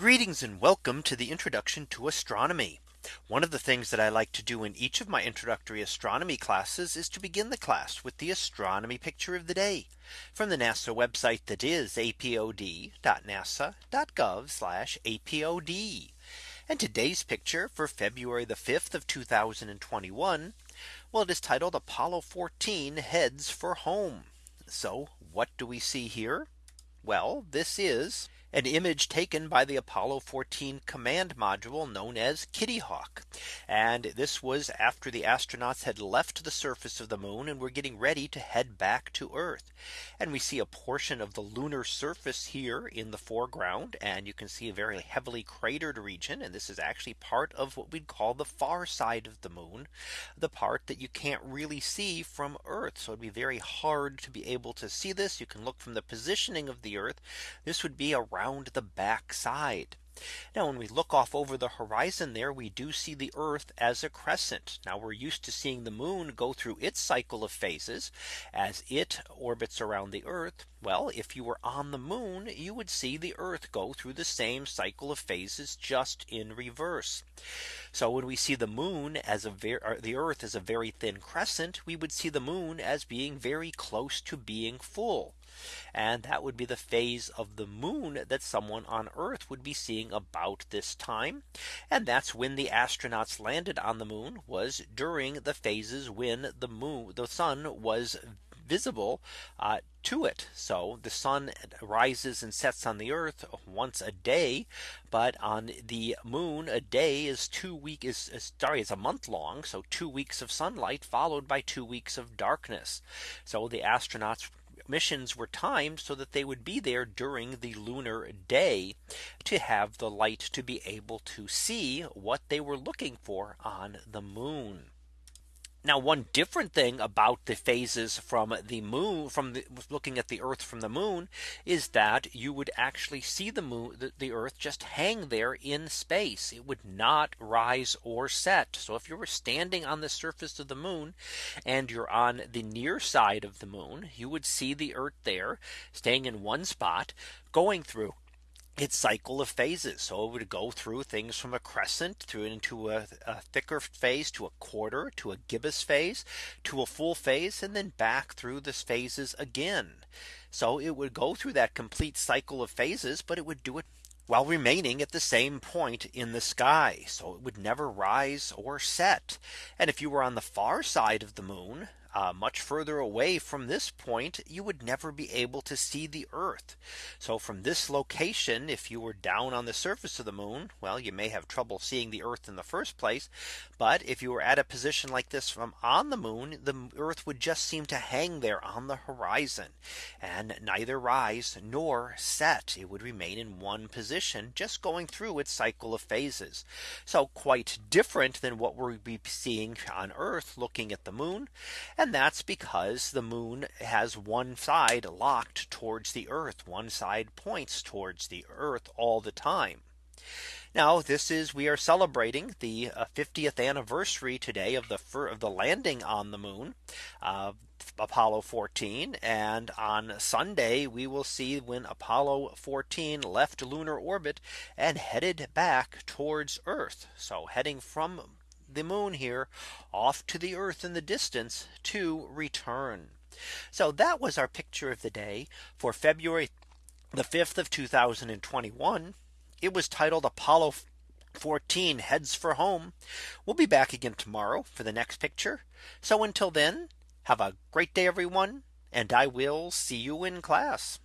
Greetings and welcome to the introduction to astronomy. One of the things that I like to do in each of my introductory astronomy classes is to begin the class with the astronomy picture of the day from the NASA website that is apod.nasa.gov apod. And today's picture for February the 5th of 2021. Well, it is titled Apollo 14 heads for home. So what do we see here? Well, this is an image taken by the Apollo 14 command module known as Kitty Hawk. And this was after the astronauts had left the surface of the moon and were getting ready to head back to Earth. And we see a portion of the lunar surface here in the foreground. And you can see a very heavily cratered region. And this is actually part of what we'd call the far side of the moon, the part that you can't really see from Earth. So it'd be very hard to be able to see this. You can look from the positioning of the Earth. This would be around around the back side. Now when we look off over the horizon there we do see the Earth as a crescent. Now we're used to seeing the moon go through its cycle of phases as it orbits around the Earth. Well, if you were on the moon, you would see the Earth go through the same cycle of phases just in reverse. So when we see the moon as a the Earth as a very thin crescent, we would see the moon as being very close to being full. And that would be the phase of the moon that someone on Earth would be seeing about this time. And that's when the astronauts landed on the moon was during the phases when the moon the sun was visible uh, to it. So the sun rises and sets on the earth once a day. But on the moon a day is two week is, is sorry it's a month long. So two weeks of sunlight followed by two weeks of darkness. So the astronauts missions were timed so that they would be there during the lunar day to have the light to be able to see what they were looking for on the moon. Now one different thing about the phases from the moon from the, looking at the Earth from the moon is that you would actually see the moon the, the, Earth just hang there in space. It would not rise or set. So if you were standing on the surface of the moon and you're on the near side of the moon, you would see the Earth there staying in one spot going through its cycle of phases. So it would go through things from a crescent through into a, a, thicker phase to a quarter to a gibbous phase to a full phase and then back through the phases again. So it would go through that complete cycle of phases, but it would do it while remaining at the same point in the sky. So it would never rise or set. And if you were on the far side of the moon, uh, much further away from this point, you would never be able to see the Earth. So from this location, if you were down on the surface of the moon, well, you may have trouble seeing the Earth in the first place. But if you were at a position like this from on the moon, the Earth would just seem to hang there on the horizon and neither rise nor set. It would remain in one position, just going through its cycle of phases. So quite different than what we'll be seeing on Earth looking at the moon. And that's because the moon has one side locked towards the earth. One side points towards the earth all the time. Now this is we are celebrating the 50th uh, anniversary today of the of the landing on the moon. Uh, Apollo 14 and on Sunday we will see when Apollo 14 left lunar orbit and headed back towards Earth. So heading from the moon here off to the earth in the distance to return. So that was our picture of the day for February the 5th of 2021. It was titled Apollo 14 heads for home. We'll be back again tomorrow for the next picture. So until then, have a great day, everyone. And I will see you in class.